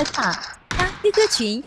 害怕，加 QQ 群